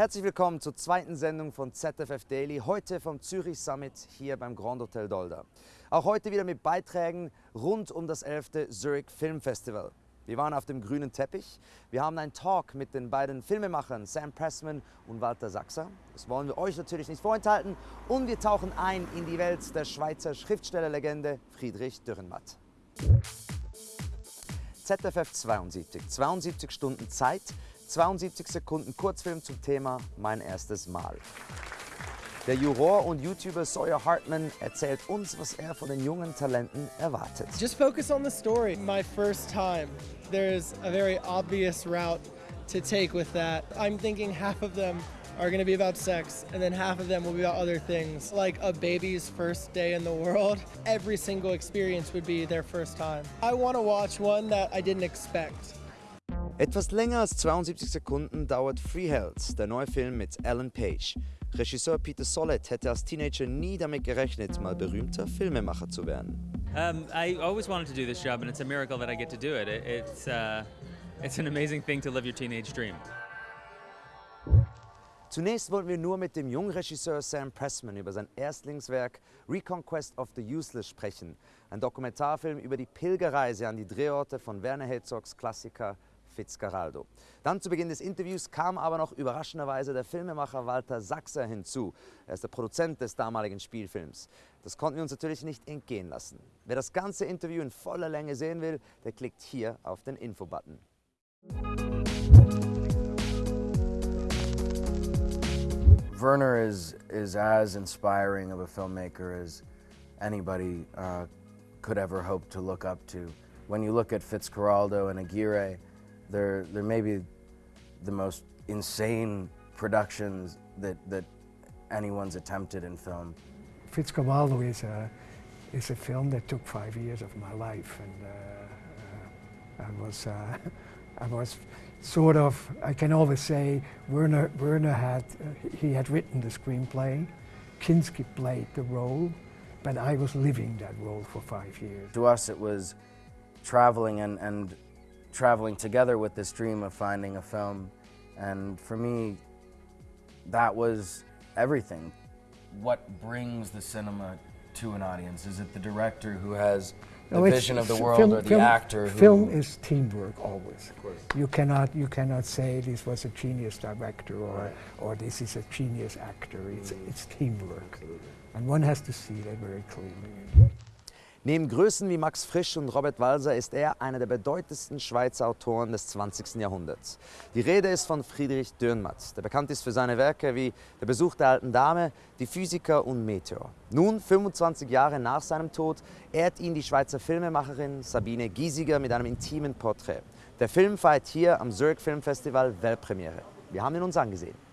Herzlich willkommen zur zweiten Sendung von ZFF Daily, heute vom Zürich Summit hier beim Grand Hotel Dolder. Auch heute wieder mit Beiträgen rund um das 11. Zurich Film Festival. Wir waren auf dem grünen Teppich. Wir haben einen Talk mit den beiden Filmemachern Sam Pressman und Walter Sachser. Das wollen wir euch natürlich nicht vorenthalten. Und wir tauchen ein in die Welt der Schweizer Schriftstellerlegende Friedrich Dürrenmatt. ZFF 72, 72 Stunden Zeit, 72 Sekunden Kurzfilm zum Thema Mein erstes Mal. Der Juror und YouTuber Sawyer Hartman erzählt uns, was er von den jungen Talenten erwartet. Just focus on the story. My first time. There's a very obvious route to take with that. I'm thinking half of them are going to be about sex, and then half of them will be about other things, like a baby's first day in the world. Every single experience would be their first time. I want to watch one that I didn't expect. Etwas länger als 72 Sekunden dauert Freeheld, der neue Film mit Ellen Page. Regisseur Peter Sollett hätte als Teenager nie damit gerechnet, mal berühmter Filmemacher zu werden. Um, I always wanted to do this job, and it's a miracle that I get to do it. it it's, uh, it's an amazing thing to live your teenage dream. Zunächst wollten wir nur mit dem jungen Regisseur Sam Pressman über sein Erstlingswerk Reconquest of the Useless sprechen. Ein Dokumentarfilm über die Pilgerreise an die Drehorte von Werner Herzogs Klassiker Fitzcarraldo. Dann zu Beginn des Interviews kam aber noch überraschenderweise der Filmemacher Walter Sachser hinzu. Er ist der Produzent des damaligen Spielfilms. Das konnten wir uns natürlich nicht entgehen lassen. Wer das ganze Interview in voller Länge sehen will, der klickt hier auf den Info-Button. Werner is, is as inspiring of a filmmaker as anybody uh, could ever hope to look up to. When you look at Fitzcarraldo and Aguirre, they're, they're maybe the most insane productions that, that anyone's attempted in film. Fitzcarraldo is a, is a film that took five years of my life and uh, uh, I was, uh, I was sort of, I can always say, Werner, Werner had, uh, he had written the screenplay, Kinski played the role, but I was living that role for five years. To us it was traveling and, and traveling together with this dream of finding a film. And for me, that was everything. What brings the cinema to an audience? Is it the director who has the No, vision of the world film- or the film- actor who... Film is teamwork always. You cannot, you cannot say this was a genius director or, or this is a genius actor. It's, it's teamwork. And one has to see that very clearly. Neben Größen wie Max Frisch und Robert Walser ist er einer der bedeutendsten Schweizer Autoren des 20. Jahrhunderts. Die Rede ist von Friedrich Dürrenmatt, der bekannt ist für seine Werke wie Der Besuch der alten Dame, Die Physiker und Meteor. Nun, 25 Jahre nach seinem Tod, ehrt ihn die Schweizer Filmemacherin Sabine Giesiger mit einem intimen Porträt. Der Film feiert hier am Zurich Film Festival Weltpremiere. Wir haben ihn uns angesehen.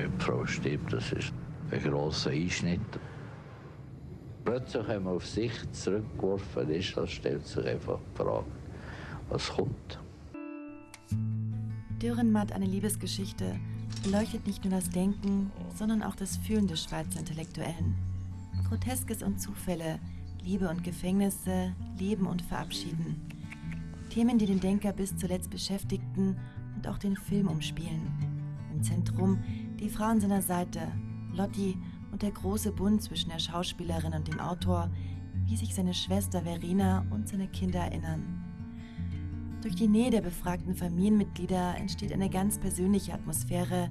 Wenn die Frau stirbt, das ist ein grosser Einschnitt. Plötzlich, wenn man auf sich zurückgeworfen ist, dann stellt sich einfach die Frage, was kommt. Dürrenmatt, eine Liebesgeschichte, beleuchtet nicht nur das Denken, sondern auch das Fühlen des Schweizer Intellektuellen. Groteskes und Zufälle, Liebe und Gefängnisse, Leben und Verabschieden. Themen, die den Denker bis zuletzt beschäftigten und auch den Film umspielen. Im Zentrum die Frau an seiner Seite, Lotti und der große Bund zwischen der Schauspielerin und dem Autor, wie sich seine Schwester Verena und seine Kinder erinnern. Durch die Nähe der befragten Familienmitglieder entsteht eine ganz persönliche Atmosphäre,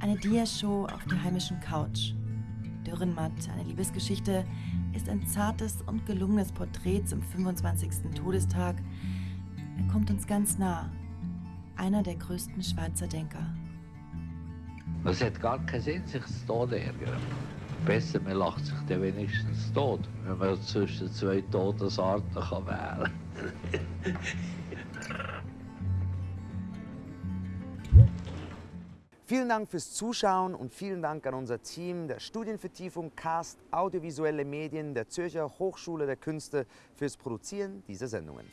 eine Diashow auf der heimischen Couch. Dürrenmatt, eine Liebesgeschichte, ist ein zartes und gelungenes Porträt zum 25. Todestag. Er kommt uns ganz nah. Einer der größten Schweizer Denker. Es hat gar keinen Sinn, sich zu Tod ärgern. Besser, man lacht sich dann wenigstens tot, wenn man zwischen zwei Todesarten kann wählen kann. Vielen Dank fürs Zuschauen und vielen Dank an unser Team der Studienvertiefung Cast Audiovisuelle Medien der Zürcher Hochschule der Künste fürs Produzieren dieser Sendungen.